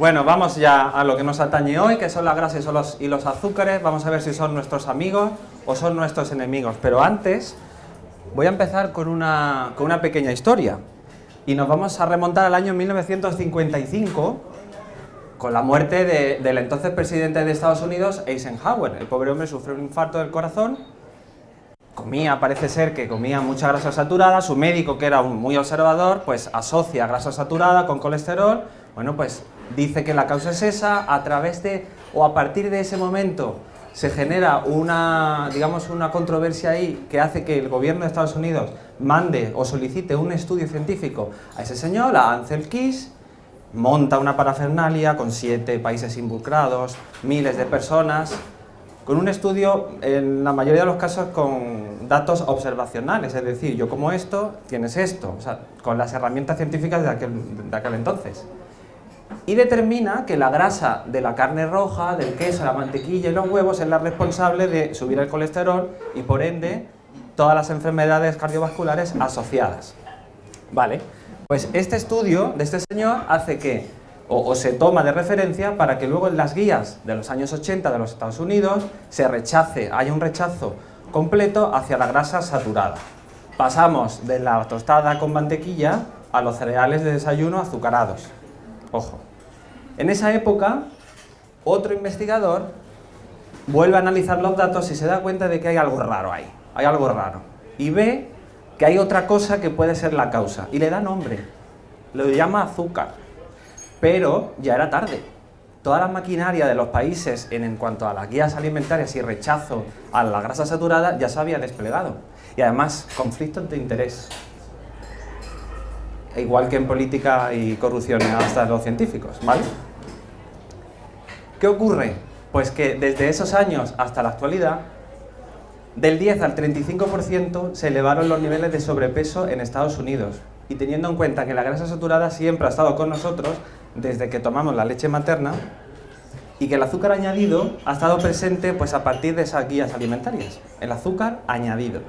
Bueno, vamos ya a lo que nos atañe hoy, que son las grasas y los, azúcares. Vamos a ver si son nuestros amigos o son nuestros enemigos. Pero antes, voy a empezar con una, con una pequeña historia. Y nos vamos a remontar al año 1955, con la muerte de- del entonces presidente de Estados Unidos, Eisenhower. El pobre hombre sufrió un infarto del corazón comía, parece ser que comía mucha grasa saturada, su médico, que era un muy observador, pues asocia grasa saturada con colesterol, bueno, pues dice que la causa es esa, a través de, o a partir de ese momento, se genera una, digamos, una controversia ahí que hace que el gobierno de Estados Unidos mande o solicite un estudio científico a ese señor, a Ansel Keys, monta una parafernalia con siete países involucrados, miles de personas, con un estudio, en la mayoría de los casos, con datos observacionales, es decir, yo como esto, tienes esto, o sea, con las herramientas científicas de aquel, de aquel entonces. Y determina que la grasa de la carne roja, del queso, la mantequilla y los huevos es la responsable de subir el colesterol y, por ende, todas las enfermedades cardiovasculares asociadas. Vale, pues este estudio de este señor hace que, o, se toma de referencia para que luego en las guías de los años 80 de los Estados Unidos se rechace, haya un rechazo completo hacia la grasa saturada. Pasamos de la tostada con mantequilla a los cereales de desayuno azucarados. Ojo. En esa época, otro investigador vuelve a analizar los datos y se da cuenta de que hay algo raro ahí, hay algo raro. Y ve que hay otra cosa que puede ser la causa, y le da nombre, lo llama azúcar. Pero ya era tarde. Toda la maquinaria de los países en, en cuanto a las guías alimentarias y rechazo a la grasa saturada ya se había desplegado. Y además, conflictos de interés. Igual que en política y corrupción hasta los científicos, ¿vale? ¿Qué ocurre? Pues que desde esos años hasta la actualidad, del 10 al 35% se elevaron los niveles de sobrepeso en Estados Unidos. Y teniendo en cuenta que la grasa saturada siempre ha estado con nosotros desde que tomamos la leche materna y que el azúcar añadido ha estado presente pues, a partir de esas guías alimentarias. El azúcar añadido.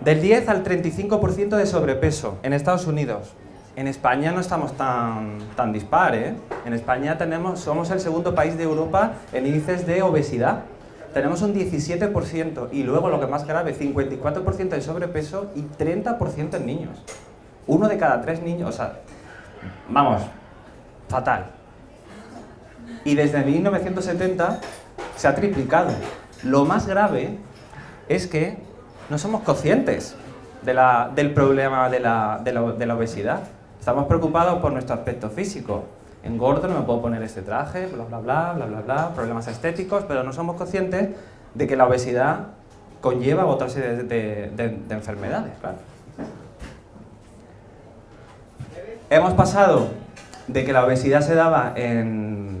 Del 10 al 35% de sobrepeso en Estados Unidos. En España no estamos tan, tan dispar, ¿eh? En España tenemos, somos el segundo país de Europa en índices de obesidad. Tenemos un 17% y luego lo que más grave, 54% de sobrepeso y 30% en niños. Uno de cada tres niños, o sea, vamos, fatal. Y desde 1970 se ha triplicado. Lo más grave es que no somos conscientes del problema de la, obesidad. Estamos preocupados por nuestro aspecto físico. Engordo, no me puedo poner este traje, bla, bla, bla, bla, bla, bla, problemas estéticos, pero no somos conscientes de que la obesidad conlleva otra serie de, de- de- de enfermedades. Hemos pasado de que la obesidad se daba en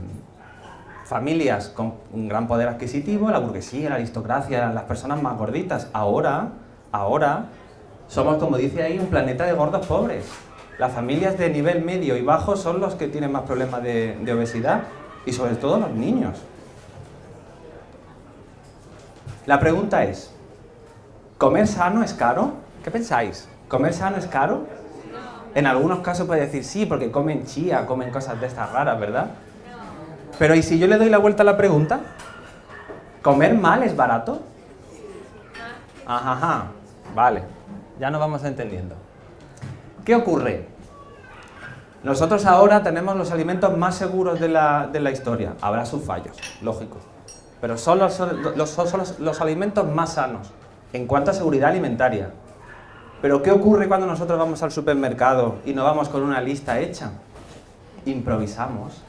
familias con un gran poder adquisitivo, la burguesía, la aristocracia, las personas más gorditas. Ahora, ahora, somos, como dice ahí, un planeta de gordos pobres. Las familias de nivel medio y bajo son los que tienen más problemas de, obesidad y sobre todo los niños. La pregunta es, ¿comer sano es caro? ¿Qué pensáis? ¿Comer sano es caro? En algunos casos puede decir sí, porque comen chía, comen cosas de estas raras, ¿verdad? Pero ¿y si yo le doy la vuelta a la pregunta? ¿Comer mal es barato? Ajá, vale, ya nos vamos entendiendo. ¿Qué ocurre? Nosotros ahora tenemos los alimentos más seguros de la, de la historia. Habrá sus fallos, lógico. Pero son los, los- son los- los alimentos más sanos en cuanto a seguridad alimentaria. Pero ¿qué ocurre cuando nosotros vamos al supermercado y no vamos con una lista hecha? Improvisamos.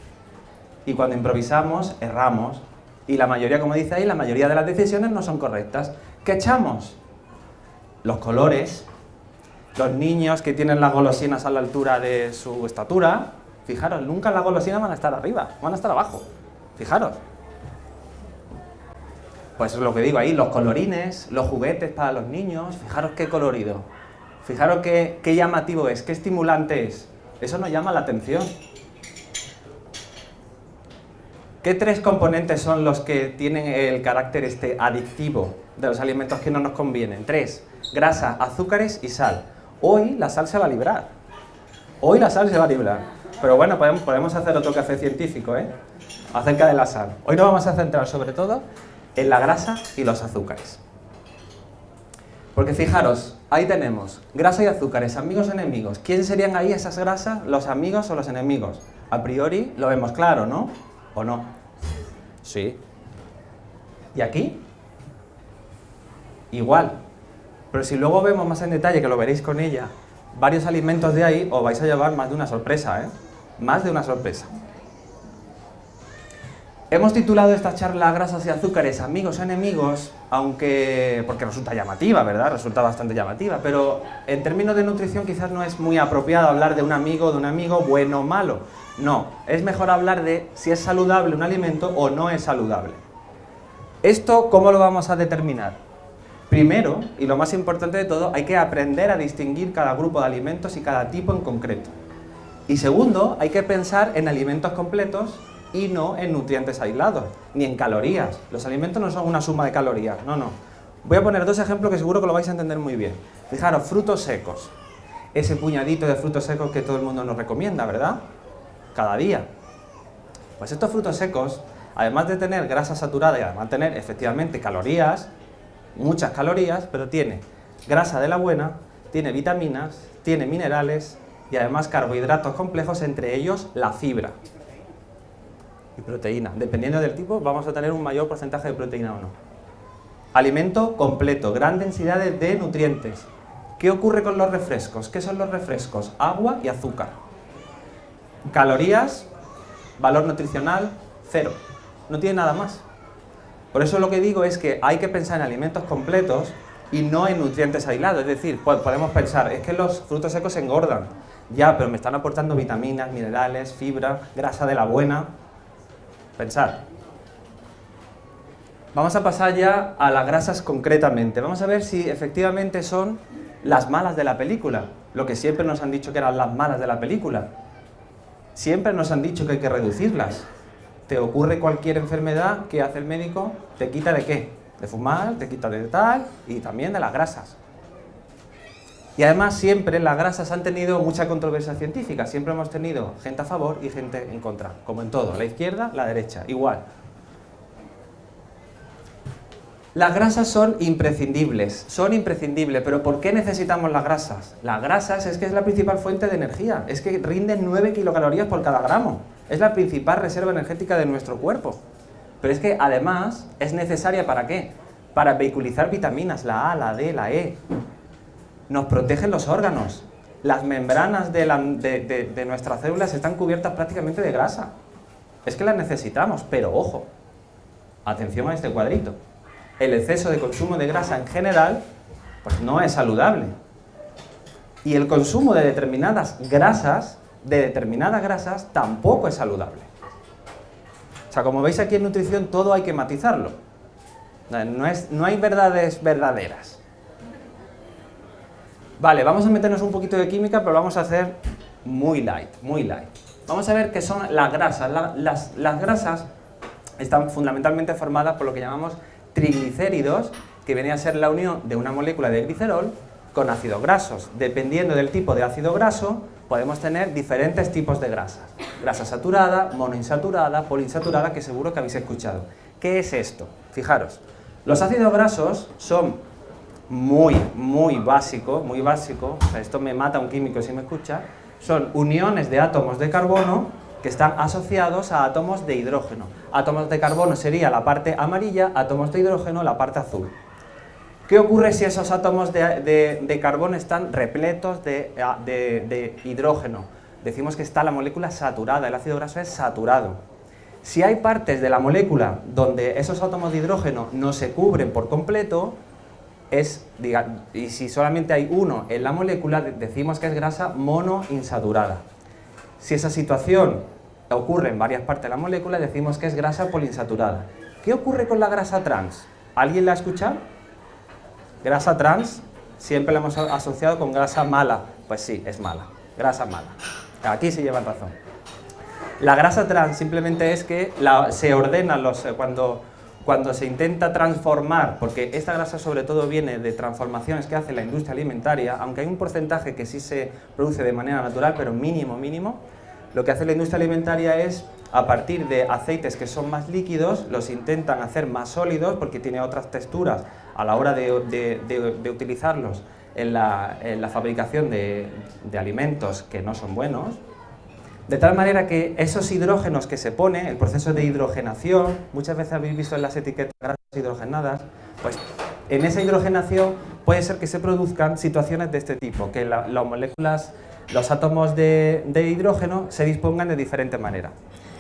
Y cuando improvisamos, erramos. Y la mayoría, como dice ahí, la mayoría de las decisiones no son correctas. ¿Qué echamos? Los colores, los niños que tienen las golosinas a la altura de su estatura, fijaros, nunca las golosinas van a estar arriba, van a estar abajo. Fijaros. Pues lo que digo ahí, los colorines, los juguetes para los niños, fijaros qué colorido. Fijaros qué, qué llamativo es, qué estimulante es. Eso nos llama la atención. ¿Qué tres componentes son los que tienen el carácter este adictivo de los alimentos que no nos convienen? Tres, grasa, azúcares y sal. Hoy la sal se va a librar. Hoy la sal se va a librar. pero bueno, podemos, hacer otro café científico, ¿eh? Acerca de la sal. Hoy nos vamos a centrar sobre todo en la grasa y los azúcares. Porque fijaros, ahí tenemos grasa y azúcares, amigos enemigos. ¿Quién serían ahí esas grasas, los amigos o los enemigos? A priori lo vemos claro, ¿no? ¿O no? Sí. ¿Y aquí? Igual. Pero si luego vemos más en detalle, que lo veréis con ella, varios alimentos de ahí, os vais a llevar más de una sorpresa, ¿eh? Más de una sorpresa. Hemos titulado esta charla Grasas y Azúcares, amigos enemigos, aunque, porque resulta llamativa, ¿verdad? Resulta bastante llamativa, pero en términos de nutrición quizás no es muy apropiado hablar de un amigo, de un amigo bueno o malo. No, es mejor hablar de si es saludable un alimento o no es saludable. ¿Esto cómo lo vamos a determinar? Primero, y lo más importante de todo, hay que aprender a distinguir cada grupo de alimentos y cada tipo en concreto. Y segundo, hay que pensar en alimentos completos y no en nutrientes aislados, ni en calorías. Los alimentos no son una suma de calorías, no, no. Voy a poner dos ejemplos que seguro que lo vais a entender muy bien. Fijaros, frutos secos. Ese puñadito de frutos secos que todo el mundo nos recomienda, ¿verdad? Cada día. Pues estos frutos secos, además de tener grasa saturada y además de tener efectivamente calorías, muchas calorías, pero tiene grasa de la buena, tiene vitaminas, tiene minerales y además carbohidratos complejos, entre ellos la fibra y proteína. Dependiendo del tipo, vamos a tener un mayor porcentaje de proteína o no. Alimento completo, gran densidad de nutrientes. ¿Qué ocurre con los refrescos? ¿Qué son los refrescos? Agua y azúcar. Calorías, valor nutricional, cero. No tiene nada más. Por eso lo que digo es que hay que pensar en alimentos completos y no en nutrientes aislados. Es decir, podemos pensar, es que los frutos secos engordan. Ya, pero me están aportando vitaminas, minerales, fibra, grasa de la buena. Pensar. Vamos a pasar ya a las grasas concretamente. Vamos a ver si efectivamente son las malas de la película. Lo que siempre nos han dicho que eran las malas de la película. Siempre nos han dicho que hay que reducirlas. Te ocurre cualquier enfermedad, ¿qué hace el médico? Te quita de qué? De fumar, te quita de tal y también de las grasas. Y además siempre las grasas han tenido mucha controversia científica, siempre hemos tenido gente a favor y gente en contra, como en todo, la izquierda, la derecha, igual. Las grasas son imprescindibles, son imprescindibles, pero ¿por qué necesitamos las grasas? Las grasas es que es la principal fuente de energía, es que rinden 9 kilocalorías por cada gramo, es la principal reserva energética de nuestro cuerpo. Pero es que además es necesaria ¿para qué? Para vehiculizar vitaminas, la A, la D, la E, nos protegen los órganos. Las membranas de, nuestras células están cubiertas prácticamente de grasa. Es que las necesitamos, pero ojo, atención a este cuadrito. El exceso de consumo de grasa en general pues no es saludable. Y el consumo de determinadas grasas, de determinadas grasas, tampoco es saludable. O sea, como veis aquí en nutrición todo hay que matizarlo. No, es, no hay verdades verdaderas. Vale, vamos a meternos un poquito de química, pero vamos a hacer muy light, muy light. Vamos a ver qué son las grasas. las, las grasas están fundamentalmente formadas por lo que llamamos triglicéridos, que viene a ser la unión de una molécula de glicerol con ácidos grasos. Dependiendo del tipo de ácido graso, podemos tener diferentes tipos de grasas. Grasa saturada, monoinsaturada, poliinsaturada, que seguro que habéis escuchado. ¿Qué es esto? Fijaros, los ácidos grasos son muy, muy básico, muy básico, esto me mata un químico si me escucha, son uniones de átomos de carbono que están asociados a átomos de hidrógeno. Átomos de carbono sería la parte amarilla, átomos de hidrógeno la parte azul. ¿Qué ocurre si esos átomos de, carbono están repletos de, de hidrógeno? Decimos que está la molécula saturada, el ácido graso es saturado. Si hay partes de la molécula donde esos átomos de hidrógeno no se cubren por completo, es, y si solamente hay uno en la molécula, decimos que es grasa monoinsaturada. Si esa situación ocurre en varias partes de la molécula, decimos que es grasa poliinsaturada. ¿Qué ocurre con la grasa trans? ¿Alguien la ha escuchado? Grasa trans siempre la hemos asociado con grasa mala. Pues sí, es mala. Grasa mala. Aquí se llevan razón. La grasa trans simplemente es que se ordena los, cuando cuando se intenta transformar, porque esta grasa sobre todo viene de transformaciones que hace la industria alimentaria, aunque hay un porcentaje que sí se produce de manera natural, pero mínimo, mínimo, lo que hace la industria alimentaria es, a partir de aceites que son más líquidos, los intentan hacer más sólidos porque tiene otras texturas a la hora de, utilizarlos en la, fabricación de, alimentos que no son buenos, de tal manera que esos hidrógenos que se pone, el proceso de hidrogenación, muchas veces habéis visto en las etiquetas grasas hidrogenadas, pues en esa hidrogenación puede ser que se produzcan situaciones de este tipo, que las moléculas, los átomos de, de hidrógeno se dispongan de diferente manera.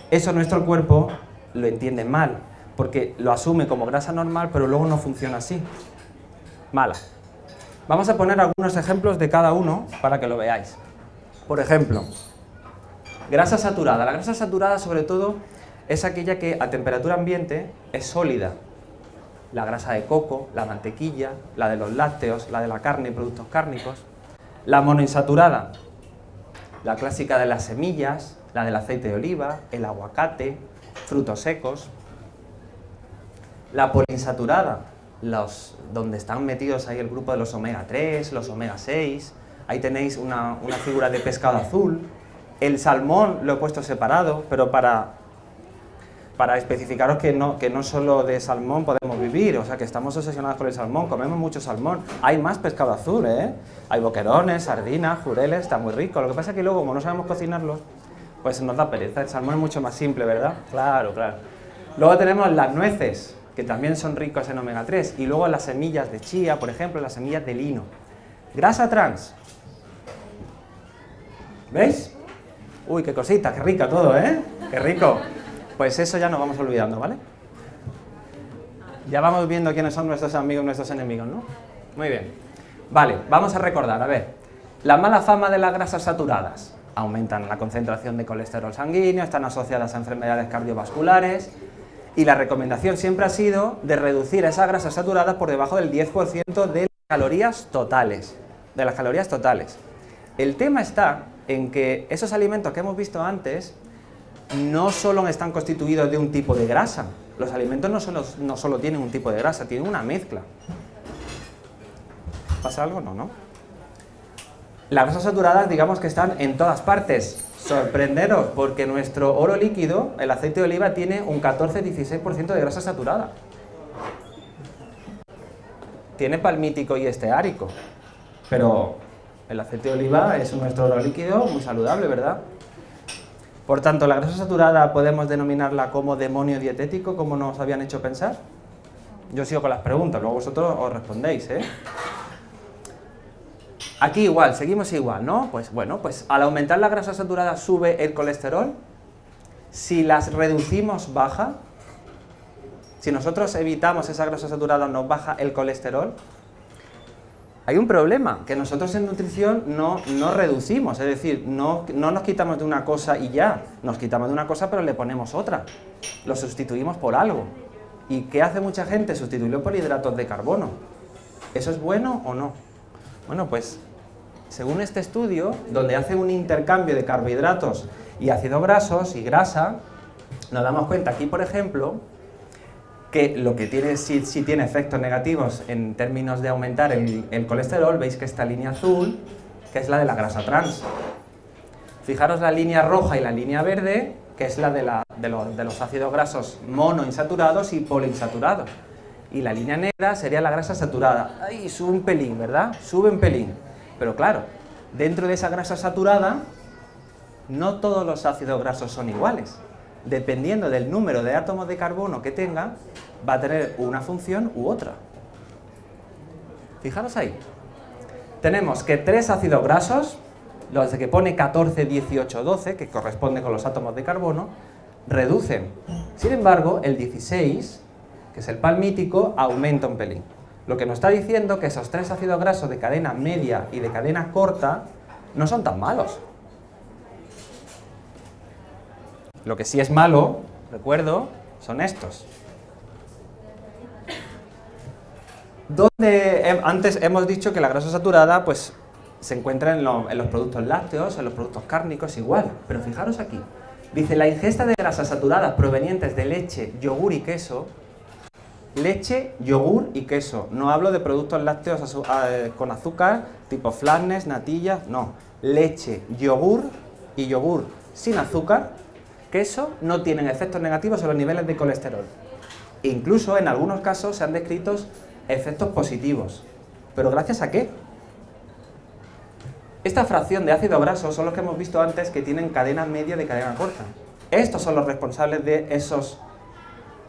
Eso nuestro cuerpo lo entiende mal, porque lo asume como grasa normal, pero luego no funciona así. Mala. Vamos a poner algunos ejemplos de cada uno para que lo veáis. Por ejemplo, grasa saturada. La grasa saturada, sobre todo, es aquella que a temperatura ambiente es sólida. La grasa de coco, la mantequilla, la de los lácteos, la de la carne y productos cárnicos. La monoinsaturada, la clásica de las semillas, la del aceite de oliva, el aguacate, frutos secos. La poliinsaturada, los, donde están metidos ahí el grupo de los omega 3, los omega 6, ahí tenéis una, figura de pescado azul. El salmón lo he puesto separado, pero para, para especificaros que no, que no solo de salmón podemos vivir, o sea que estamos obsesionados con el salmón, comemos mucho salmón. Hay más pescado azul, ¿eh? Hay boquerones, sardinas, jureles, está muy rico. Lo que pasa es que luego, como no sabemos cocinarlos, pues nos da pereza. El salmón es mucho más simple, ¿verdad? Claro, claro. Luego tenemos las nueces, que también son ricos en omega 3, y luego las semillas de chía, por ejemplo, las semillas de lino. Grasa trans. ¿Veis? Uy, qué cosita, qué rica todo, ¿eh? Qué rico. Pues eso ya nos vamos olvidando, ¿vale? Ya vamos viendo quiénes son nuestros amigos, nuestros enemigos, ¿no? Muy bien. Vale, vamos a recordar, a ver. La mala fama de las grasas saturadas. Aumentan la concentración de colesterol sanguíneo, están asociadas a enfermedades cardiovasculares, y la recomendación siempre ha sido de reducir esa grasa saturada por debajo del 10% de las calorías totales. De las calorías totales. El tema está en que esos alimentos que hemos visto antes no solo están constituidos de un tipo de grasa. Los alimentos no solo, no solo tienen un tipo de grasa, tienen una mezcla. ¿Pasa algo? No, ¿no? Las grasas saturadas digamos que están en todas partes, sorprenderos, porque nuestro oro líquido, el aceite de oliva, tiene un 14-16% de grasa saturada. Tiene palmítico y esteárico, pero el aceite de oliva es nuestro oro líquido muy saludable, ¿verdad? Por tanto, la grasa saturada podemos denominarla como demonio dietético, como nos habían hecho pensar. Yo sigo con las preguntas, luego vosotros os respondéis, ¿eh? Aquí igual, seguimos igual, ¿no? Pues bueno, pues al aumentar la grasa saturada sube el colesterol. Si las reducimos, baja. Si nosotros evitamos esa grasa saturada, nos baja el colesterol. Hay un problema, que nosotros en nutrición no, no reducimos, es decir, no, no nos quitamos de una cosa y ya. Nos quitamos de una cosa pero le ponemos otra. Lo sustituimos por algo. ¿Y qué hace mucha gente? Sustituirlo por hidratos de carbono. ¿Eso es bueno o no? Bueno, pues según este estudio, donde hacen un intercambio de carbohidratos y ácidos grasos y grasa, nos damos cuenta aquí, por ejemplo, que lo que tiene, sí, tiene efectos negativos en términos de aumentar el, colesterol, veis que esta línea azul, que es la de la grasa trans. Fijaros la línea roja y la línea verde, que es la de, de, los ácidos grasos monoinsaturados y poliinsaturados. Y la línea negra sería la grasa saturada. Ahí sube un pelín, ¿verdad? Sube un pelín. Pero claro, dentro de esa grasa saturada, no todos los ácidos grasos son iguales. Dependiendo del número de átomos de carbono que tenga, va a tener una función u otra. Fijaros ahí. Tenemos que tres ácidos grasos, los de que pone 14, 18, 12, que corresponde con los átomos de carbono, reducen. Sin embargo, el 16, que es el palmítico, aumenta un pelín. Lo que nos está diciendo que esos tres ácidos grasos de cadena media y de cadena corta no son tan malos. Lo que sí es malo, recuerdo, son estos. Donde antes hemos dicho que la grasa saturada pues, se encuentra en, los productos lácteos, en los productos cárnicos, igual. Pero fijaros aquí. Dice, la ingesta de grasas saturadas provenientes de leche, yogur y queso leche, yogur y queso. No hablo de productos lácteos con azúcar, tipo flanes, natillas, no. Leche, yogur y yogur sin azúcar, que eso no tienen efectos negativos en los niveles de colesterol. Incluso en algunos casos se han descrito efectos positivos. ¿Pero gracias a qué? Esta fracción de ácido graso son los que hemos visto antes que tienen cadena media de cadena corta. Estos son los responsables de esos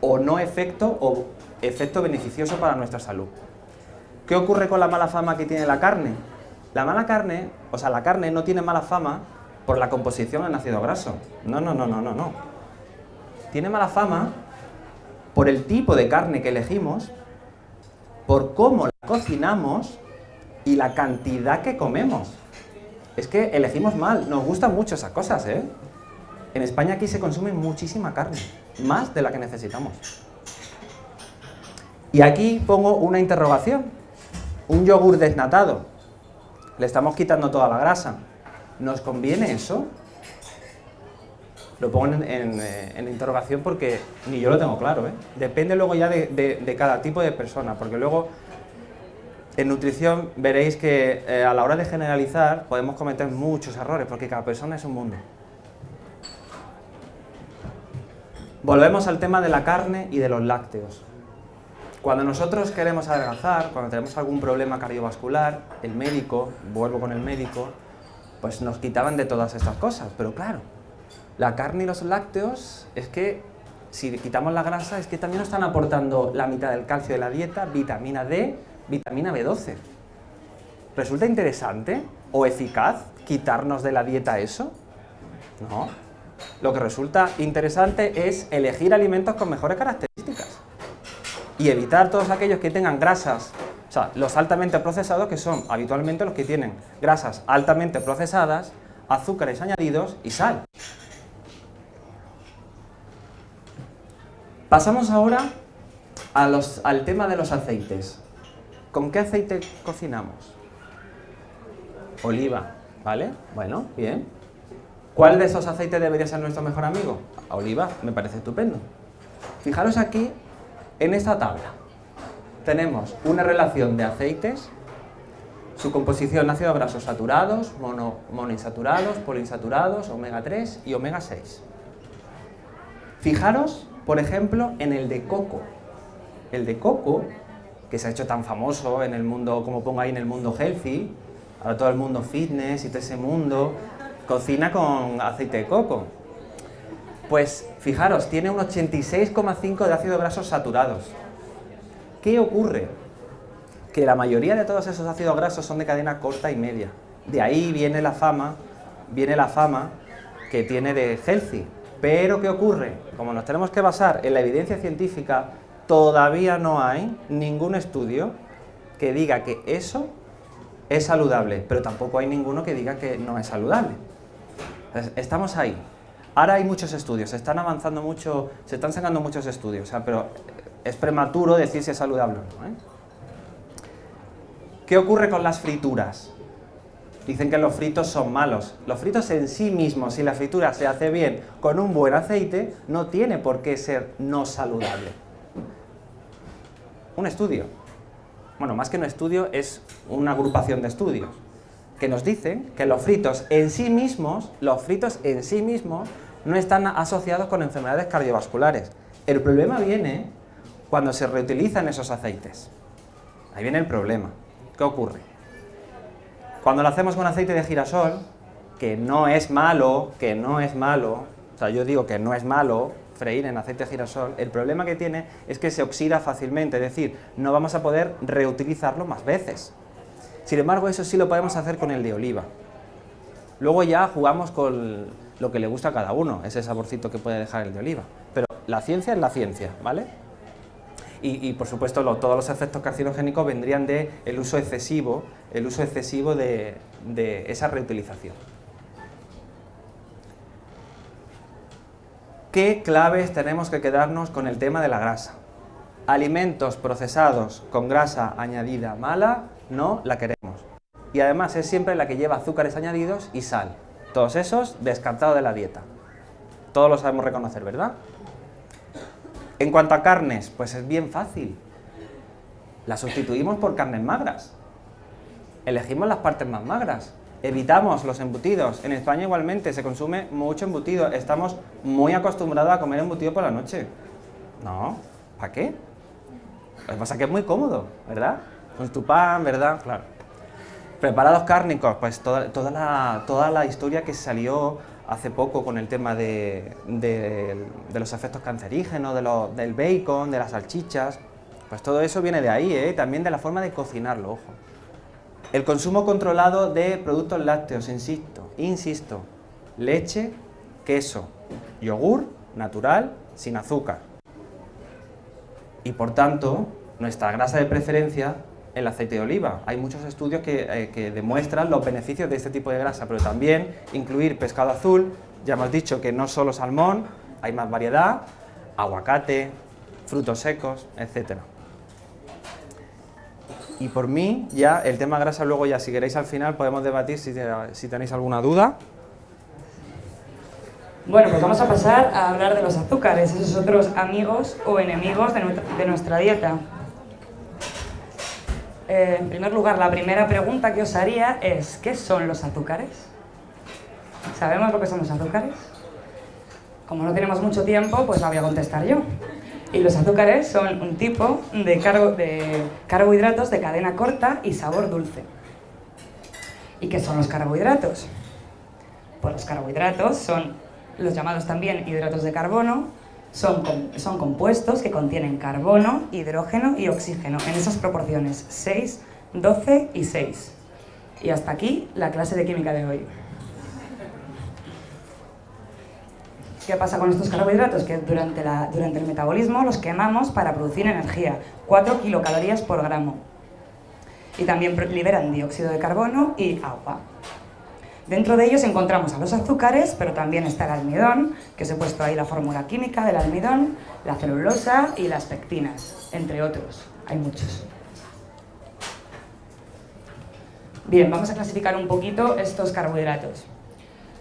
o no efecto o efecto beneficioso para nuestra salud. ¿Qué ocurre con la mala fama que tiene la carne? La mala carne, o sea, la carne no tiene mala fama por la composición en ácido graso. No, no, no, no, no, no. Tiene mala fama por el tipo de carne que elegimos, por cómo la cocinamos y la cantidad que comemos. Es que elegimos mal, nos gustan mucho esas cosas, ¿eh? En España aquí se consume muchísima carne, más de la que necesitamos. Y aquí pongo una interrogación. Un yogur desnatado. Le estamos quitando toda la grasa. ¿Nos conviene eso? Lo pongo en, eh, interrogación porque ni yo lo tengo claro. ¿eh? Depende luego ya de, cada tipo de persona, porque luego en nutrición veréis que eh, a la hora de generalizar podemos cometer muchos errores, porque cada persona es un mundo. Volvemos al tema de la carne y de los lácteos. Cuando nosotros queremos adelgazar, cuando tenemos algún problema cardiovascular, el médico, vuelvo con el médico, pues nos quitaban de todas estas cosas. Pero claro, la carne y los lácteos es que si quitamos la grasa es que también nos están aportando la mitad del calcio de la dieta, vitamina D, vitamina B12. ¿Resulta interesante o eficaz quitarnos de la dieta eso? No, lo que resulta interesante es elegir alimentos con mejores características y evitar todos aquellos que tengan grasas, o sea, los altamente procesados, que son habitualmente los que tienen grasas altamente procesadas, azúcares añadidos y sal. Pasamos ahora al tema de los aceites. ¿Con qué aceite cocinamos? Oliva, ¿vale? Bueno, bien. ¿Cuál de esos aceites debería ser nuestro mejor amigo? Oliva, me parece estupendo. Fijaros aquí en esta tabla. Tenemos una relación de aceites, su composición ácidos grasos saturados, mono, monoinsaturados, poliinsaturados, omega 3 y omega 6. Fijaros, por ejemplo, en el de coco. El de coco, que se ha hecho tan famoso en el mundo, como pongo ahí en el mundo healthy, ahora todo el mundo fitness y todo ese mundo, cocina con aceite de coco. Pues fijaros, tiene un 86,5 de ácidos grasos saturados. ¿Qué ocurre? Que la mayoría de todos esos ácidos grasos son de cadena corta y media. De ahí viene la fama, viene la fama que tiene de healthy. Pero ¿qué ocurre? Como nos tenemos que basar en la evidencia científica, todavía no hay ningún estudio que diga que eso es saludable, pero tampoco hay ninguno que diga que no es saludable estamos ahí. Ahora hay muchos estudios, se están avanzando mucho, se están sacando muchos estudios, pero es prematuro decir si es saludable o no. ¿eh? ¿Qué ocurre con las frituras? Dicen que los fritos son malos. Los fritos en sí mismos, si la fritura se hace bien con un buen aceite, no tiene por qué ser no saludable. Un estudio. Bueno, más que un estudio, es una agrupación de estudios que nos dicen que los fritos en sí mismos, los fritos en sí mismos, no están asociados con enfermedades cardiovasculares. El problema viene cuando se reutilizan esos aceites. Ahí viene el problema. ¿Qué ocurre? Cuando lo hacemos con aceite de girasol, que no es malo, que no es malo, o sea, yo digo que no es malo freír en aceite de girasol, el problema que tiene es que se oxida fácilmente, es decir, no vamos a poder reutilizarlo más veces. Sin embargo, eso sí lo podemos hacer con el de oliva. Luego ya jugamos con lo que le gusta a cada uno, ese saborcito que puede dejar el de oliva. Pero la ciencia es la ciencia, ¿vale? Y, por supuesto todos los efectos carcinogénicos vendrían de el uso excesivo, el uso excesivo de, de esa reutilización. ¿Qué claves tenemos que quedarnos con el tema de la grasa? Alimentos procesados con grasa añadida mala, no la queremos y además es siempre la que lleva azúcares añadidos y sal. Todos esos descartados de la dieta. Todos lo sabemos reconocer, ¿verdad? En cuanto a carnes, pues es bien fácil. Las sustituimos por carnes magras. Elegimos las partes más magras. Evitamos los embutidos. En España igualmente se consume mucho embutido. Estamos muy acostumbrados a comer embutido por la noche. No, ¿para qué? Lo que es que es muy cómodo, ¿verdad? Con tu pan, ¿verdad? Claro. Preparados cárnicos, pues toda, toda, la, toda la historia que salió hace poco con el tema de, los efectos cancerígenos, de del bacon, de las salchichas, pues todo eso viene de ahí, ¿eh? también de la forma de cocinarlo, ojo. El consumo controlado de productos lácteos, insisto, insisto, leche, queso, yogur natural, sin azúcar. Y por tanto, nuestra grasa de preferencia el aceite de oliva. Hay muchos estudios eh, que, demuestran los beneficios de este tipo de grasa, pero también incluir pescado azul, ya hemos dicho que no solo salmón, hay más variedad, aguacate, frutos secos, etc. Y por mí, ya el tema grasa luego ya si queréis al final podemos debatir si, si tenéis alguna duda. Bueno, pues vamos a pasar a hablar de los azúcares, esos otros amigos o enemigos de nuestra dieta. Eh, en primer lugar, la primera pregunta que os haría es, ¿qué son los azúcares? ¿Sabemos lo que son los azúcares? Como no tenemos mucho tiempo, pues la voy a contestar yo. Y los azúcares son un tipo de, de carbohidratos de cadena corta y sabor dulce. ¿Y qué son los carbohidratos? Pues los carbohidratos son los llamados también hidratos de carbono, son, son compuestos que contienen carbono, hidrógeno y oxígeno en esas proporciones 6, 12 y 6. Y hasta aquí la clase de química de hoy. ¿Qué pasa con estos carbohidratos? Que durante, la, durante el metabolismo los quemamos para producir energía, 4 kilocalorías por gramo. Y también liberan dióxido de carbono y agua. Dentro de ellos encontramos a los azúcares, pero también está el almidón, que os he puesto ahí la fórmula química del almidón, la celulosa y las pectinas, entre otros. Hay muchos. Bien, vamos a clasificar un poquito estos carbohidratos.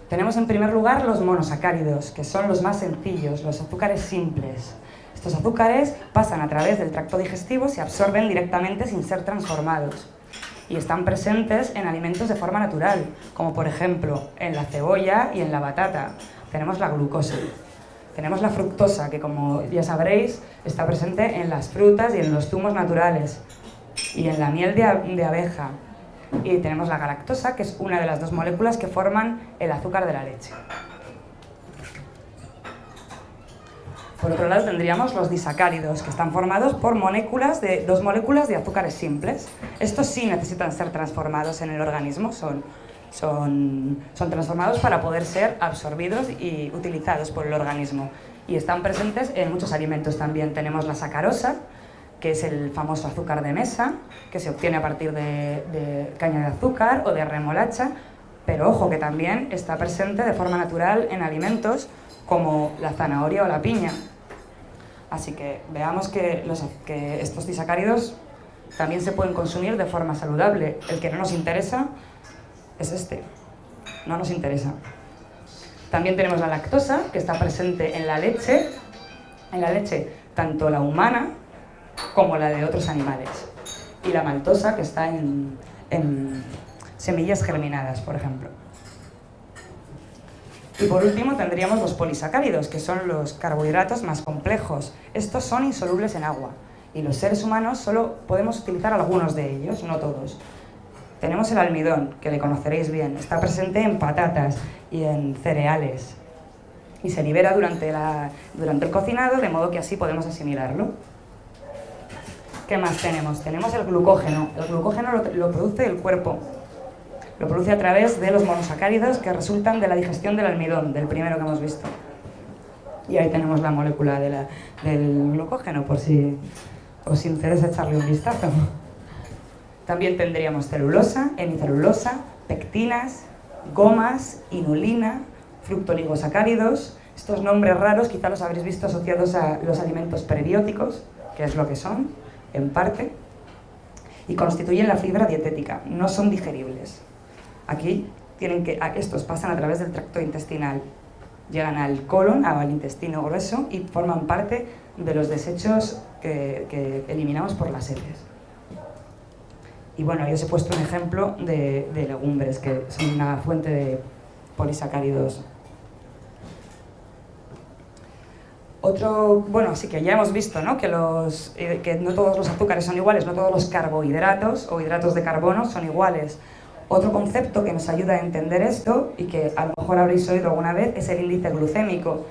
Tenemos en primer lugar los monosacáridos, que son los más sencillos, los azúcares simples. Estos azúcares pasan a través del tracto digestivo, se absorben directamente sin ser transformados y están presentes en alimentos de forma natural, como por ejemplo en la cebolla y en la batata. Tenemos la glucosa. Tenemos la fructosa, que como ya sabréis, está presente en las frutas y en los zumos naturales, y en la miel de, de abeja. Y tenemos la galactosa, que es una de las dos moléculas que forman el azúcar de la leche. Por otro lado tendríamos los disacáridos, que están formados por dos moléculas de azúcares simples. Estos sí necesitan ser transformados en el organismo, son, son, transformados para poder ser absorbidos y utilizados por el organismo. Y están presentes en muchos alimentos también. Tenemos la sacarosa, que es el famoso azúcar de mesa, que se obtiene a partir de caña de azúcar o de remolacha, pero ojo que también está presente de forma natural en alimentos como la zanahoria o la piña. Así que veamos que, estos disacáridos también se pueden consumir de forma saludable. El que no nos interesa es este, no nos interesa. También tenemos la lactosa, que está presente en la leche, en la leche tanto la humana como la de otros animales. Y la maltosa, que está en semillas germinadas, por ejemplo. Y por último tendríamos los polisacáridos, que son los carbohidratos más complejos. Estos son insolubles en agua y los seres humanos solo podemos utilizar algunos de ellos, no todos. Tenemos el almidón, que le conoceréis bien, está presente en patatas y en cereales y se libera durante, la, durante el cocinado, de modo que así podemos asimilarlo. ¿Qué más tenemos? Tenemos el glucógeno. El glucógeno lo, lo produce el cuerpo lo produce a través de los monosacáridos que resultan de la digestión del almidón, del primero que hemos visto. Y ahí tenemos la molécula del glucógeno, por si os interesa echarle un vistazo. También tendríamos celulosa, hemicelulosa, pectinas, gomas, inulina, fructoligosacáridos. Estos nombres raros quizá los habréis visto asociados a los alimentos prebióticos, que es lo que son, en parte, y constituyen la fibra dietética, no son digeribles. Aquí tienen que, estos pasan a través del tracto intestinal, llegan al colon, al intestino grueso y forman parte de los desechos que, eliminamos por las heces. Y bueno, yo os he puesto un ejemplo de, legumbres, que son una fuente de polisacáridos Otro, bueno, sí que ya hemos visto ¿no? Que, los, eh, que no todos los azúcares son iguales, no todos los carbohidratos o hidratos de carbono son iguales. Otro concepto que nos ayuda a entender esto, y que a lo mejor habréis oído alguna vez, es el índice glucémico.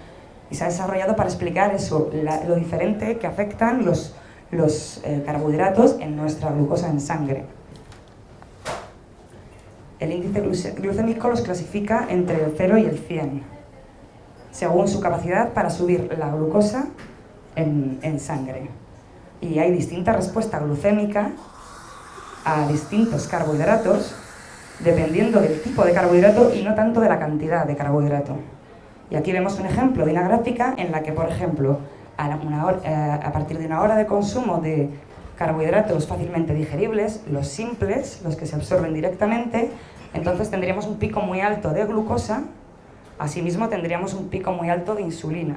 Y se ha desarrollado para explicar eso, lo diferente que afectan los, los eh, carbohidratos en nuestra glucosa en sangre. El índice glucémico los clasifica entre el 0 y el 100 según su capacidad para subir la glucosa en, sangre. Y hay distinta respuesta glucémica a distintos carbohidratos dependiendo del tipo de carbohidrato y no tanto de la cantidad de carbohidrato. Y aquí vemos un ejemplo de una gráfica en la que, por ejemplo, a, eh, a, partir de una hora de consumo de carbohidratos fácilmente digeribles, los simples, los que se absorben directamente, entonces tendríamos un pico muy alto de glucosa Asimismo, tendríamos un pico muy alto de insulina.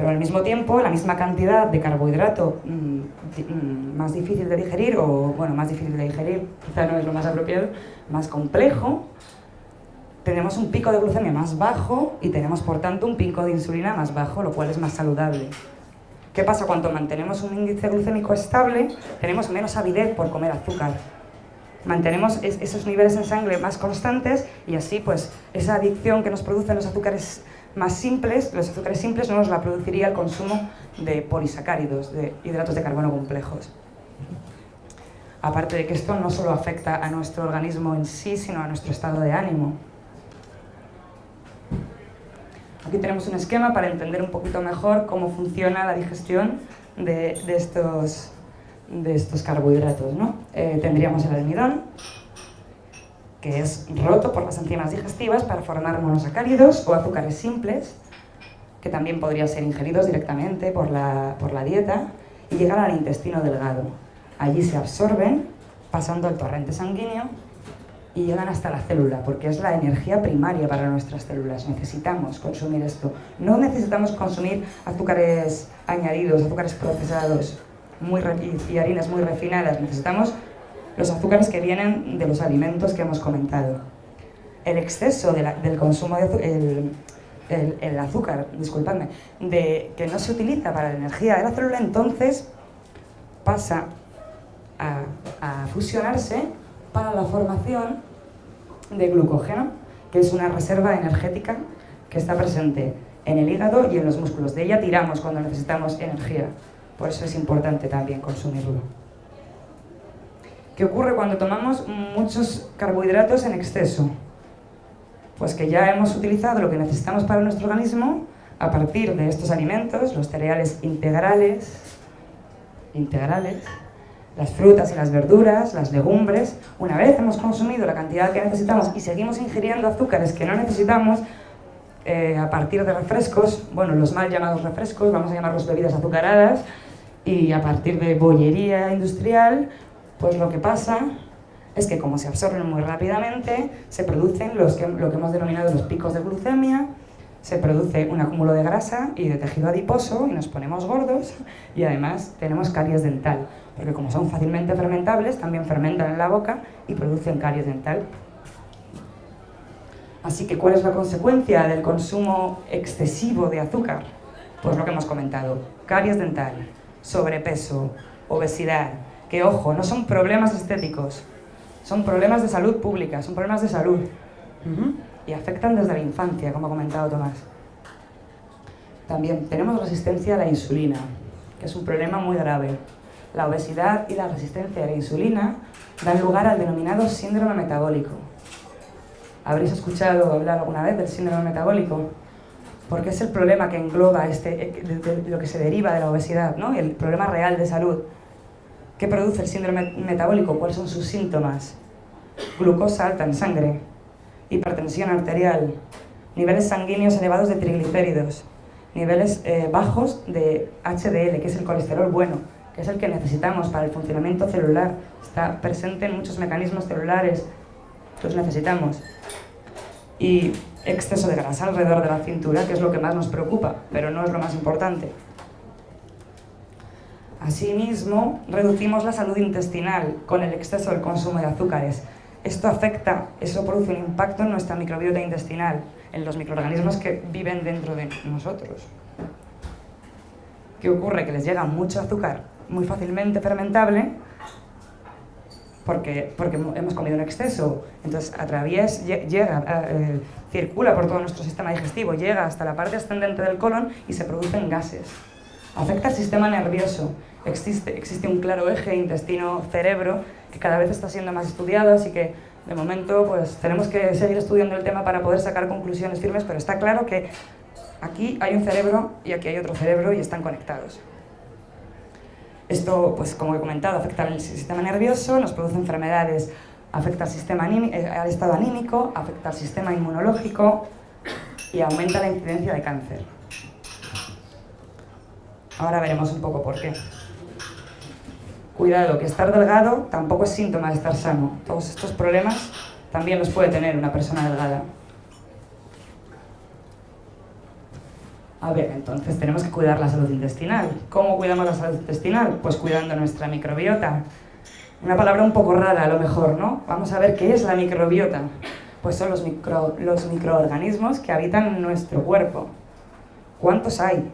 Pero al mismo tiempo, la misma cantidad de carbohidrato mm, mm, más difícil de digerir, o bueno, más difícil de digerir, quizá no es lo más apropiado, más complejo, tenemos un pico de glucemia más bajo y tenemos por tanto un pico de insulina más bajo, lo cual es más saludable. ¿Qué pasa? Cuando mantenemos un índice glucémico estable, tenemos menos avidez por comer azúcar mantenemos esos niveles en sangre más constantes y así pues esa adicción que nos producen los azúcares más simples, los azúcares simples no nos la produciría el consumo de polisacáridos, de hidratos de carbono complejos. Aparte de que esto no solo afecta a nuestro organismo en sí, sino a nuestro estado de ánimo. Aquí tenemos un esquema para entender un poquito mejor cómo funciona la digestión de, de estos de estos carbohidratos. ¿no? Eh, tendríamos el almidón, que es roto por las enzimas digestivas para formar monosacáridos o azúcares simples, que también podrían ser ingeridos directamente por la, por la dieta y llegar al intestino delgado. Allí se absorben, pasando el torrente sanguíneo y llegan hasta la célula, porque es la energía primaria para nuestras células. Necesitamos consumir esto. No necesitamos consumir azúcares añadidos, azúcares procesados, muy y harinas muy refinadas, necesitamos los azúcares que vienen de los alimentos que hemos comentado. El exceso del consumo de el, azúcar, disculpadme, de, que no se utiliza para la energía de la célula, entonces pasa a, a fusionarse para la formación de glucógeno, que es una reserva energética que está presente en el hígado y en los músculos. De ella tiramos cuando necesitamos energía. Por eso es importante también consumirlo. ¿Qué ocurre cuando tomamos muchos carbohidratos en exceso? Pues que ya hemos utilizado lo que necesitamos para nuestro organismo a partir de estos alimentos, los cereales integrales, integrales, las frutas y las verduras, las legumbres. Una vez hemos consumido la cantidad que necesitamos y seguimos ingiriendo azúcares que no necesitamos, eh, a partir de refrescos, bueno, los mal llamados refrescos, vamos a llamarlos bebidas azucaradas, y a partir de bollería industrial, pues lo que pasa es que como se absorben muy rápidamente, se producen los que, lo que hemos denominado los picos de glucemia, se produce un acúmulo de grasa y de tejido adiposo y nos ponemos gordos y además tenemos caries dental, porque como son fácilmente fermentables, también fermentan en la boca y producen caries dental. Así que, ¿cuál es la consecuencia del consumo excesivo de azúcar? Pues lo que hemos comentado, caries dental, sobrepeso, obesidad, que ojo, no son problemas estéticos, son problemas de salud pública, son problemas de salud. Y afectan desde la infancia, como ha comentado Tomás. También tenemos resistencia a la insulina, que es un problema muy grave. La obesidad y la resistencia a la insulina dan lugar al denominado síndrome metabólico. ¿Habréis escuchado hablar alguna vez del síndrome metabólico? porque es el problema que engloba este, eh, lo que se deriva de la obesidad, ¿no? el problema real de salud. ¿Qué produce el síndrome metabólico? ¿Cuáles son sus síntomas? Glucosa alta en sangre, hipertensión arterial, niveles sanguíneos elevados de triglicéridos, niveles eh, bajos de HDL, que es el colesterol bueno, que es el que necesitamos para el funcionamiento celular. Está presente en muchos mecanismos celulares, los necesitamos. Y exceso de grasa alrededor de la cintura, que es lo que más nos preocupa, pero no es lo más importante. Asimismo, reducimos la salud intestinal con el exceso del consumo de azúcares. Esto afecta, eso produce un impacto en nuestra microbiota intestinal, en los microorganismos que viven dentro de nosotros. ¿Qué ocurre? Que les llega mucho azúcar muy fácilmente fermentable porque, porque hemos comido en exceso. Entonces, atraviesa, llega, eh, circula por todo nuestro sistema digestivo, llega hasta la parte ascendente del colon y se producen gases. Afecta al sistema nervioso. Existe, existe un claro eje intestino-cerebro que cada vez está siendo más estudiado, así que de momento pues, tenemos que seguir estudiando el tema para poder sacar conclusiones firmes, pero está claro que aquí hay un cerebro y aquí hay otro cerebro y están conectados. Esto, pues como he comentado, afecta al sistema nervioso, nos produce enfermedades, afecta al, sistema eh, al estado anímico, afecta al sistema inmunológico y aumenta la incidencia de cáncer. Ahora veremos un poco por qué. Cuidado, que estar delgado tampoco es síntoma de estar sano. Todos estos problemas también los puede tener una persona delgada. A ver, entonces tenemos que cuidar la salud intestinal. ¿Cómo cuidamos la salud intestinal? Pues cuidando nuestra microbiota. Una palabra un poco rara a lo mejor, ¿no? Vamos a ver qué es la microbiota. Pues son los, los microorganismos que habitan nuestro cuerpo. ¿Cuántos hay?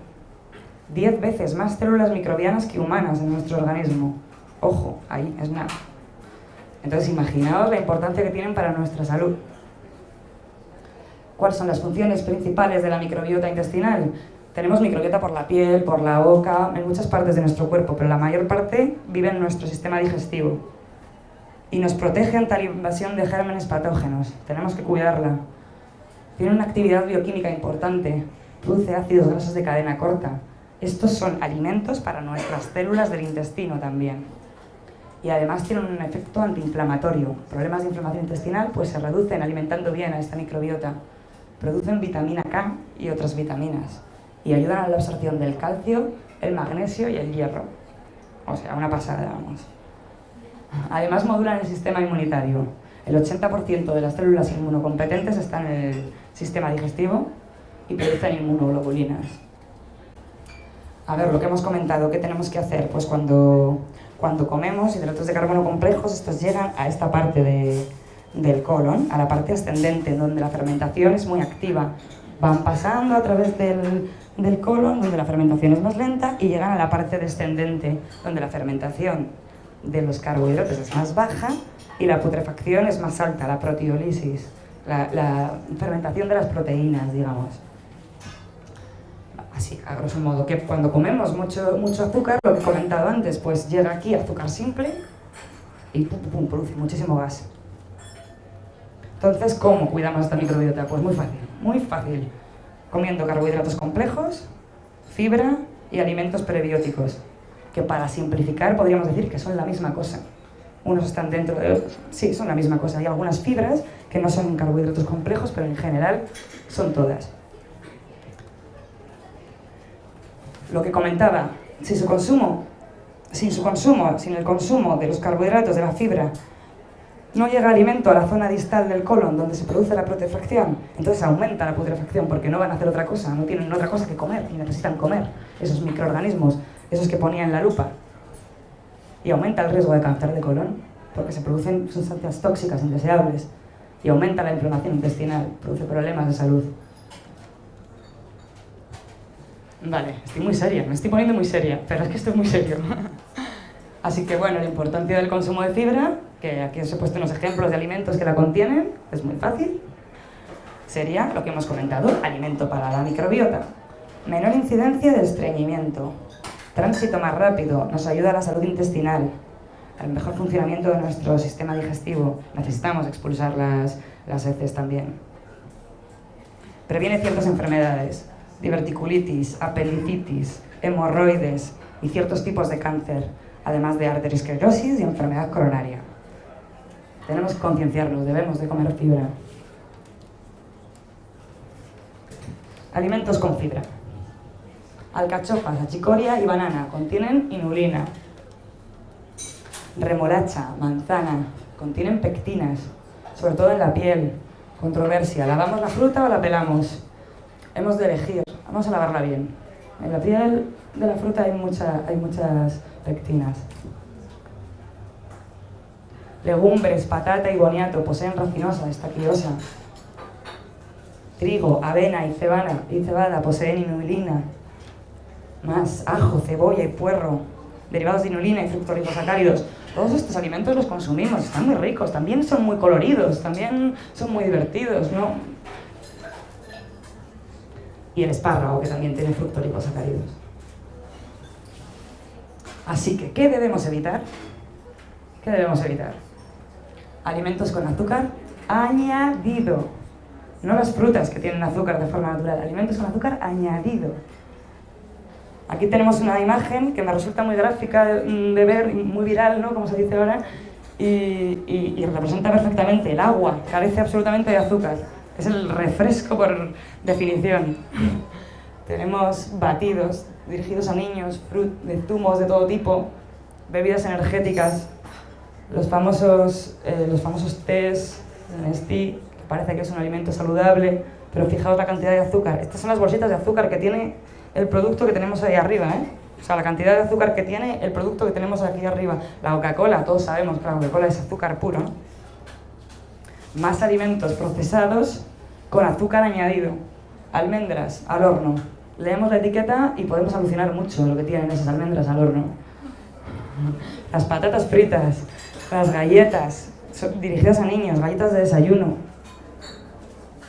Diez veces más células microbianas que humanas en nuestro organismo. Ojo, ahí es nada. Entonces imaginaos la importancia que tienen para nuestra salud cuáles son las funciones principales de la microbiota intestinal. Tenemos microbiota por la piel, por la boca, en muchas partes de nuestro cuerpo, pero la mayor parte vive en nuestro sistema digestivo. Y nos protege ante la invasión de gérmenes patógenos. Tenemos que cuidarla. Tiene una actividad bioquímica importante. Produce ácidos grasos de cadena corta. Estos son alimentos para nuestras células del intestino también. Y además tienen un efecto antiinflamatorio. Problemas de inflamación intestinal pues se reducen alimentando bien a esta microbiota producen vitamina K y otras vitaminas y ayudan a la absorción del calcio, el magnesio y el hierro. O sea, una pasada, vamos. Además modulan el sistema inmunitario. El 80% de las células inmunocompetentes están en el sistema digestivo y producen inmunoglobulinas. A ver, lo que hemos comentado, ¿qué tenemos que hacer? Pues cuando, cuando comemos hidratos de carbono complejos, estos llegan a esta parte de, del colon a la parte ascendente, donde la fermentación es muy activa. Van pasando a través del, del colon, donde la fermentación es más lenta, y llegan a la parte descendente, donde la fermentación de los carbohidratos es más baja y la putrefacción es más alta, la proteólisis, la, la fermentación de las proteínas, digamos. Así, a grosso modo, que cuando comemos mucho, mucho azúcar, lo que he comentado antes, pues llega aquí azúcar simple y pum, pum, produce muchísimo gas. Entonces, ¿cómo cuidamos esta microbiota? Pues muy fácil, muy fácil. Comiendo carbohidratos complejos, fibra y alimentos prebióticos, que para simplificar podríamos decir que son la misma cosa. Unos están dentro de. Sí, son la misma cosa. Hay algunas fibras que no son carbohidratos complejos, pero en general son todas. Lo que comentaba, si su consumo, sin su consumo, sin el consumo de los carbohidratos, de la fibra, no llega alimento a la zona distal del colon donde se produce la putrefacción, entonces aumenta la putrefacción porque no van a hacer otra cosa, no tienen otra cosa que comer y necesitan comer esos microorganismos, esos que ponía en la lupa. Y aumenta el riesgo de cáncer de colon porque se producen sustancias tóxicas indeseables y aumenta la inflamación intestinal, produce problemas de salud. Vale, estoy muy seria, me estoy poniendo muy seria, pero es que esto es muy serio. Así que bueno, la importancia del consumo de fibra que aquí os he puesto unos ejemplos de alimentos que la contienen, es muy fácil. Sería lo que hemos comentado, alimento para la microbiota. Menor incidencia de estreñimiento. Tránsito más rápido, nos ayuda a la salud intestinal, al mejor funcionamiento de nuestro sistema digestivo. Necesitamos expulsar las, las heces también. Previene ciertas enfermedades, diverticulitis, apendicitis, hemorroides y ciertos tipos de cáncer, además de arteriosclerosis y enfermedad coronaria. Tenemos que concienciarnos, debemos de comer fibra. Alimentos con fibra. Alcachofas, achicoria y banana contienen inulina. Remolacha, manzana, contienen pectinas, sobre todo en la piel. Controversia, ¿lavamos la fruta o la pelamos? Hemos de elegir, vamos a lavarla bien. En la piel de la fruta hay, mucha, hay muchas pectinas. Legumbres, patata y boniato poseen racinosa, estaquiosa. Trigo, avena y cebada, y cebada poseen inulina. Más ajo, cebolla y puerro, derivados de inulina y fructolisacáridos. Todos estos alimentos los consumimos, están muy ricos, también son muy coloridos, también son muy divertidos, ¿no? Y el espárrago, que también tiene fructolisacáridos. Así que, ¿qué debemos evitar? ¿Qué debemos evitar? Alimentos con azúcar añadido. No las frutas que tienen azúcar de forma natural, alimentos con azúcar añadido. Aquí tenemos una imagen que me resulta muy gráfica de, ver, muy viral, ¿no? como se dice ahora, y, representa perfectamente el agua, carece absolutamente de azúcar. Es el refresco por definición. tenemos batidos dirigidos a niños, de zumos de todo tipo, bebidas energéticas, los famosos, eh, los famosos tés, que parece que es un alimento saludable, pero fijaos la cantidad de azúcar. Estas son las bolsitas de azúcar que tiene el producto que tenemos ahí arriba, ¿eh? O sea, la cantidad de azúcar que tiene el producto que tenemos aquí arriba. La Coca-Cola, todos sabemos que la Coca-Cola es azúcar puro. Más alimentos procesados con azúcar añadido. Almendras al horno. Leemos la etiqueta y podemos alucinar mucho lo que tienen esas almendras al horno. Las patatas fritas, las galletas dirigidas a niños, galletas de desayuno.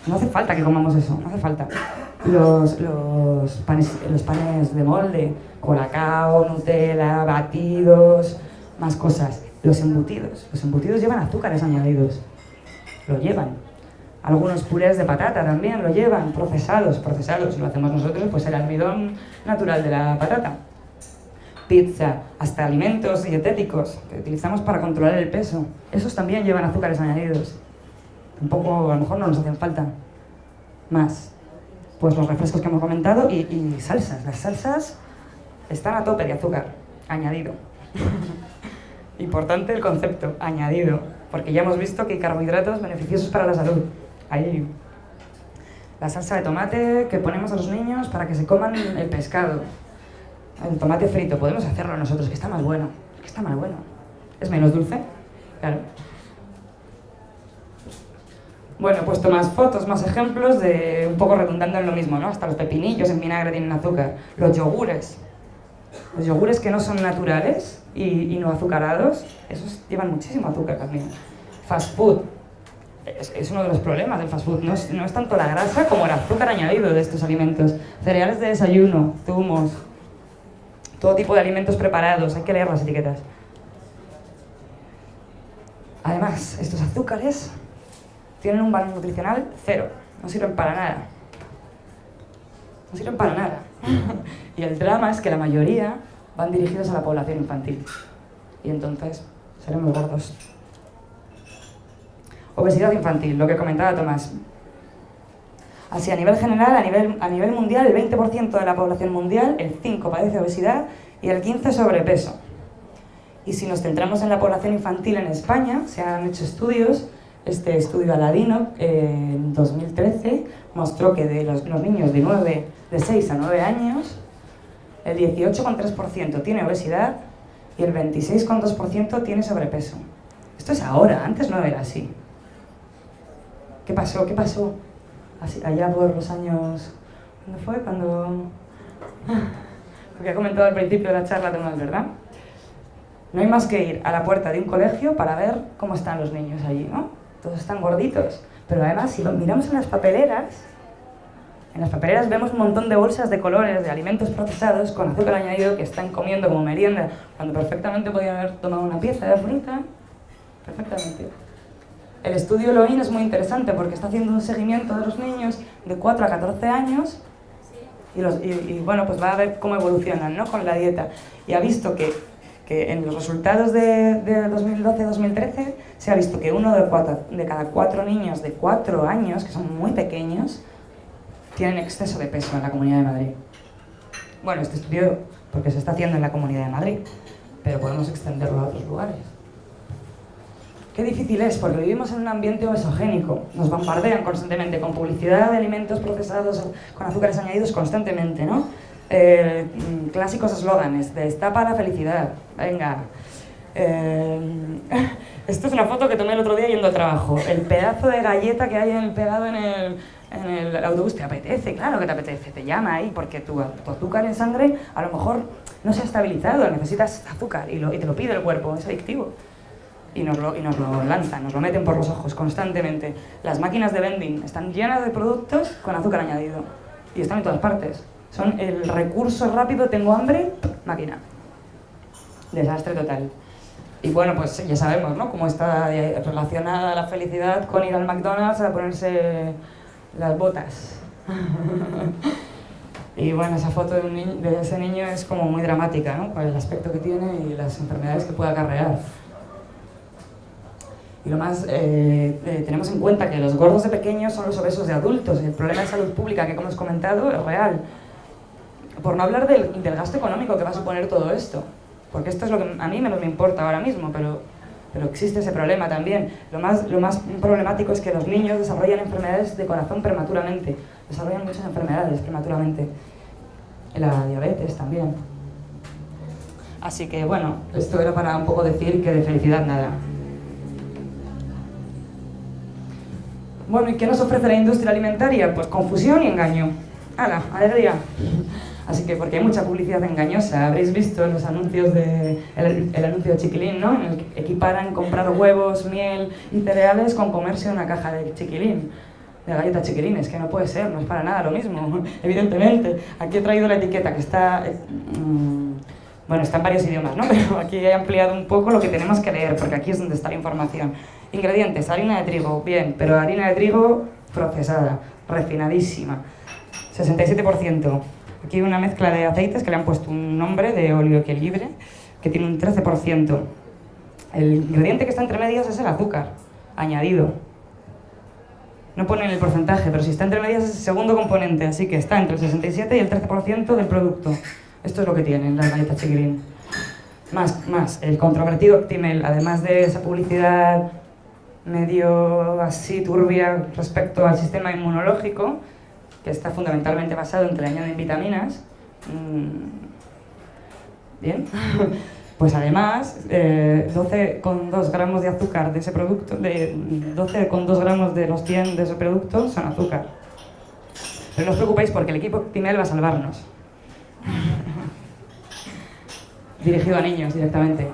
No hace falta que comamos eso, no hace falta los, los, panes, los panes de molde, colacao, Nutella, batidos, más cosas. Los embutidos, los embutidos llevan azúcares añadidos, lo llevan. Algunos purés de patata también lo llevan, procesados, procesados, lo hacemos nosotros, pues el almidón natural de la patata. Pizza, hasta alimentos dietéticos que utilizamos para controlar el peso, esos también llevan azúcares añadidos. Tampoco, a lo mejor no nos hacen falta. Más, pues los refrescos que hemos comentado y, salsas. Las salsas están a tope de azúcar, añadido. Importante el concepto, añadido, porque ya hemos visto que hay carbohidratos beneficiosos para la salud. Hay la salsa de tomate que ponemos a los niños para que se coman el pescado. El tomate frito, podemos hacerlo nosotros, que está más bueno. Que está más bueno. Es menos dulce, claro. Bueno, he puesto más fotos, más ejemplos de un poco redundando en lo mismo, ¿no? Hasta los pepinillos en vinagre tienen azúcar. Los yogures. Los yogures que no son naturales y, no azucarados, esos llevan muchísimo azúcar también. Fast food. Es, uno de los problemas del fast food. No es, no es tanto la grasa como el azúcar añadido de estos alimentos. Cereales de desayuno, zumos, todo tipo de alimentos preparados. Hay que leer las etiquetas. Además, estos azúcares tienen un valor nutricional cero, no sirven para nada. No sirven para nada. y el drama es que la mayoría van dirigidos a la población infantil. Y entonces seremos gordos. Obesidad infantil, lo que comentaba Tomás. Así, a nivel general, a nivel, a nivel mundial, el 20% de la población mundial, el 5% padece obesidad y el 15% sobrepeso. Y si nos centramos en la población infantil en España, se han hecho estudios este estudio Aladino, en 2013, mostró que de los, niños de, 9, de 6 a 9 años, el 18,3% tiene obesidad y el 26,2% tiene sobrepeso. Esto es ahora, antes no era así. ¿Qué pasó? ¿Qué pasó? Así, allá por los años... ¿Cuándo fue? Cuando... Lo que ha comentado al principio de la charla, Tomás, ¿verdad? No hay más que ir a la puerta de un colegio para ver cómo están los niños allí, ¿no? todos están gorditos. Pero además, si lo miramos en las papeleras, en las papeleras vemos un montón de bolsas de colores, de alimentos procesados con azúcar añadido que están comiendo como merienda, cuando perfectamente podían haber tomado una pieza de fruta. Perfectamente. El estudio Loin es muy interesante porque está haciendo un seguimiento de los niños de 4 a 14 años y, los, y bueno, pues va a ver cómo evolucionan ¿no? con la dieta. Y ha visto que que en los resultados de, 2012-2013 se ha visto que uno de, de cada cuatro niños de cuatro años, que son muy pequeños, tienen exceso de peso en la Comunidad de Madrid. Bueno, este estudio porque se está haciendo en la Comunidad de Madrid, pero podemos extenderlo a otros lugares. Qué difícil es, porque vivimos en un ambiente obesogénico. Nos bombardean constantemente con publicidad de alimentos procesados con azúcares añadidos constantemente, ¿no? Eh, clásicos eslóganes, destapa la felicidad, venga. Eh, esto es una foto que tomé el otro día yendo al trabajo. El pedazo de galleta que hay en pegado en el, en el autobús te apetece, claro que te apetece, te llama ahí porque tu, azúcar en sangre a lo mejor no se ha estabilizado, necesitas azúcar y, lo, te lo pide el cuerpo, es adictivo. Y nos, lo, y nos lo lanzan, nos lo meten por los ojos constantemente. Las máquinas de vending están llenas de productos con azúcar añadido y están en todas partes. Son el recurso rápido, tengo hambre, máquina. Desastre total. Y bueno, pues ya sabemos, ¿no? Cómo está relacionada la felicidad con ir al McDonald's a ponerse las botas. y bueno, esa foto de, un de, ese niño es como muy dramática, ¿no? Por el aspecto que tiene y las enfermedades que puede acarrear. Y lo más, eh, eh, tenemos en cuenta que los gordos de pequeños son los obesos de adultos. El problema de salud pública que, como hemos comentado, es real. Por no hablar del, del gasto económico que va a suponer todo esto. Porque esto es lo que a mí menos me importa ahora mismo, pero pero existe ese problema también. Lo más, lo más problemático es que los niños desarrollan enfermedades de corazón prematuramente, desarrollan muchas enfermedades prematuramente. La diabetes también. Así que bueno, esto era para un poco decir que de felicidad nada. Bueno, ¿y qué nos ofrece la industria alimentaria? Pues confusión y engaño. ¡Hala! ¡Alegría! Así que, porque hay mucha publicidad engañosa, habréis visto los anuncios de, el, anuncio de Chiquilín, ¿no? En el que equiparan comprar huevos, miel y cereales con comerse una caja de Chiquilín, de galletas Chiquilines, que no puede ser, no es para nada lo mismo, evidentemente. Aquí he traído la etiqueta que está, mmm, bueno, está en varios idiomas, ¿no? Pero aquí he ampliado un poco lo que tenemos que leer, porque aquí es donde está la información. Ingredientes, harina de trigo, bien, pero harina de trigo procesada, refinadísima, 67%. Aquí hay una mezcla de aceites que le han puesto un nombre de óleo libre que tiene un 13%. El ingrediente que está entre medias es el azúcar, añadido. No ponen el porcentaje, pero si está entre medias es el segundo componente, así que está entre el 67 y el 13% del producto. Esto es lo que tienen las galletas chiquirín. Más, más, el controvertido Actimel, además de esa publicidad medio así turbia respecto al sistema inmunológico, que está fundamentalmente basado en que le añaden vitaminas. Mm, bien. Pues además, eh, 12,2 gramos de azúcar de ese producto, de 12,2 gramos de los 100 de ese producto son azúcar. Pero no os preocupéis porque el equipo Timel va a salvarnos. Dirigido a niños directamente.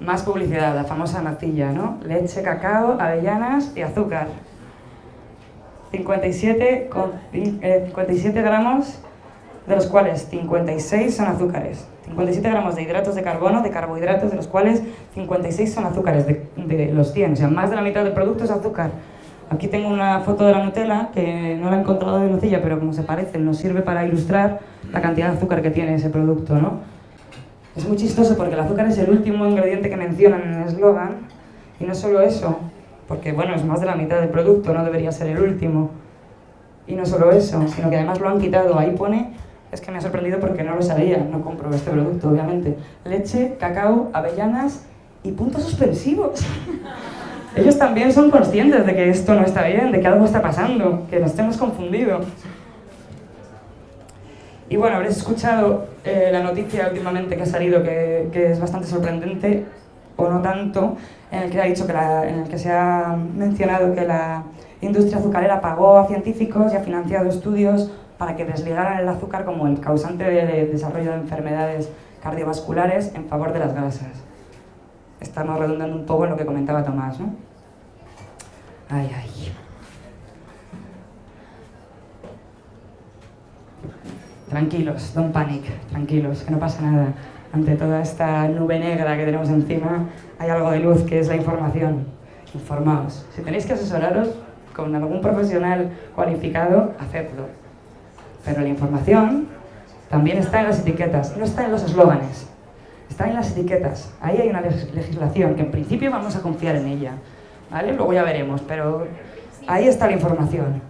Más publicidad, la famosa natilla, ¿no? Leche, cacao, avellanas y azúcar. 57, con, 57 eh, gramos, de los cuales 56 son azúcares. 57 gramos de hidratos de carbono, de carbohidratos, de los cuales 56 son azúcares, de, los 100. O sea, más de la mitad del producto es azúcar. Aquí tengo una foto de la Nutella, que no la he encontrado de Lucilla, pero como se parece, nos sirve para ilustrar la cantidad de azúcar que tiene ese producto, ¿no? Es muy chistoso porque el azúcar es el último ingrediente que mencionan en el eslogan, y no solo eso, porque bueno, es más de la mitad del producto, no debería ser el último. Y no solo eso, sino que además lo han quitado. Ahí pone, es que me ha sorprendido porque no lo sabía, no compro este producto, obviamente. Leche, cacao, avellanas y puntos suspensivos. Ellos también son conscientes de que esto no está bien, de que algo está pasando, que nos hemos confundido. Y bueno, habréis escuchado eh, la noticia últimamente que ha salido, que, que es bastante sorprendente, o no tanto, en el que ha dicho que en el que se ha mencionado que la industria azucarera pagó a científicos y ha financiado estudios para que desligaran el azúcar como el causante de desarrollo de enfermedades cardiovasculares en favor de las grasas. Estamos redundando un poco en lo que comentaba Tomás. Ay, ay. Tranquilos, don't panic, tranquilos, que no pasa nada ante toda esta nube negra que tenemos encima, hay algo de luz que es la información. Informaos. Si tenéis que asesoraros con algún profesional cualificado, hacedlo. Pero la información también está en las etiquetas, no está en los eslóganes, está en las etiquetas. Ahí hay una legislación que en principio vamos a confiar en ella. ¿vale? Luego ya veremos, pero ahí está la información.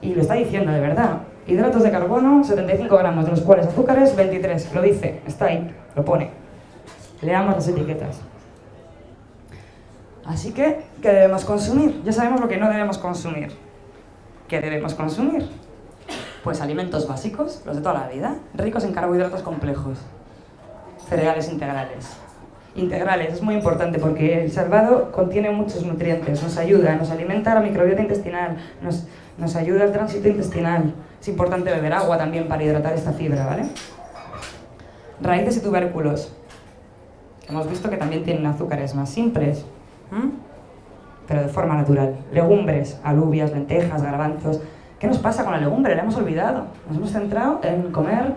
Y lo está diciendo de verdad. Hidratos de carbono, 75 gramos, de los cuales azúcares, 23. Lo dice, está ahí, lo pone. Leamos las etiquetas. Así que, ¿qué debemos consumir? Ya sabemos lo que no debemos consumir. ¿Qué debemos consumir? Pues alimentos básicos, los de toda la vida, ricos en carbohidratos complejos, cereales integrales. Integrales, es muy importante porque el salvado contiene muchos nutrientes, nos ayuda, nos alimenta la microbiota intestinal, nos, nos ayuda al tránsito intestinal. Es importante beber agua también para hidratar esta fibra, ¿vale? Raíces y tubérculos. Hemos visto que también tienen azúcares más simples, pero de forma natural. Legumbres, alubias, lentejas, garbanzos. ¿Qué nos pasa con la legumbre? La hemos olvidado. Nos hemos centrado en comer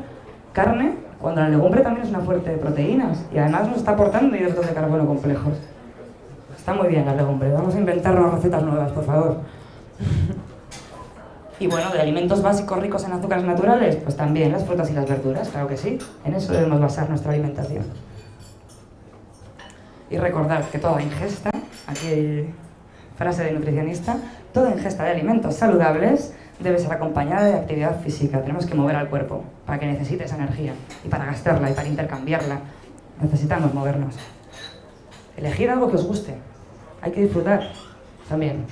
carne cuando la legumbre también es una fuente de proteínas y además nos está aportando hidratos de carbono complejos. Está muy bien la legumbre. Vamos a inventarnos recetas nuevas, por favor. Y bueno, de alimentos básicos ricos en azúcares naturales, pues también las frutas y las verduras, claro que sí. En eso debemos basar nuestra alimentación. Y recordad que toda ingesta, aquí frase de nutricionista, toda ingesta de alimentos saludables debe ser acompañada de actividad física. Tenemos que mover al cuerpo para que necesite esa energía y para gastarla y para intercambiarla. Necesitamos movernos. Elegir algo que os guste. Hay que disfrutar también.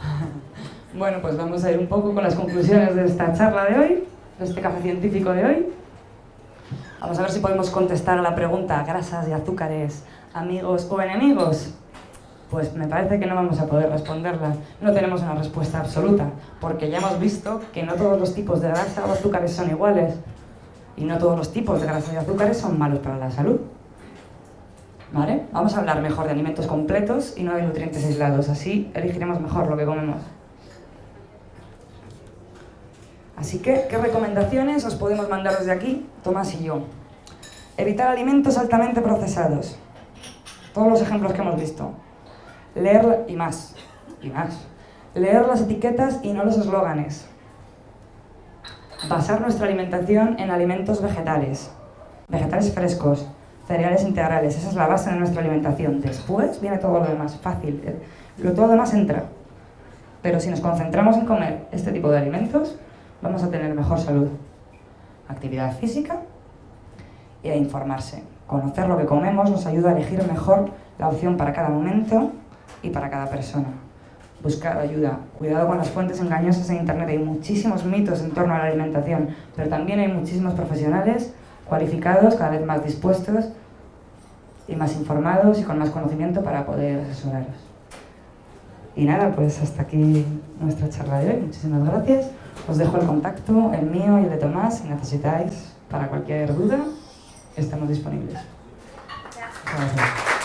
Bueno, pues vamos a ir un poco con las conclusiones de esta charla de hoy, de este café científico de hoy. Vamos a ver si podemos contestar a la pregunta, grasas y azúcares, amigos o enemigos. Pues me parece que no vamos a poder responderla. No tenemos una respuesta absoluta, porque ya hemos visto que no todos los tipos de grasa o azúcares son iguales. Y no todos los tipos de grasa y azúcares son malos para la salud. ¿Vale? Vamos a hablar mejor de alimentos completos y no de nutrientes aislados. Así elegiremos mejor lo que comemos. Así que, ¿qué recomendaciones os podemos mandar desde aquí, Tomás y yo? Evitar alimentos altamente procesados. Todos los ejemplos que hemos visto. Leer y más, y más. Leer las etiquetas y no los eslóganes. Basar nuestra alimentación en alimentos vegetales. Vegetales frescos, cereales integrales. Esa es la base de nuestra alimentación. Después viene todo lo demás, fácil. Lo todo lo demás entra. Pero si nos concentramos en comer este tipo de alimentos, vamos a tener mejor salud. Actividad física y a informarse. Conocer lo que comemos nos ayuda a elegir mejor la opción para cada momento y para cada persona. Buscar ayuda. Cuidado con las fuentes engañosas en Internet. Hay muchísimos mitos en torno a la alimentación, pero también hay muchísimos profesionales cualificados, cada vez más dispuestos y más informados y con más conocimiento para poder asesoraros. Y nada, pues hasta aquí nuestra charla de hoy. Muchísimas gracias. Os dejo el contacto, el mío y el de Tomás, si necesitáis para cualquier duda, estamos disponibles. Gracias.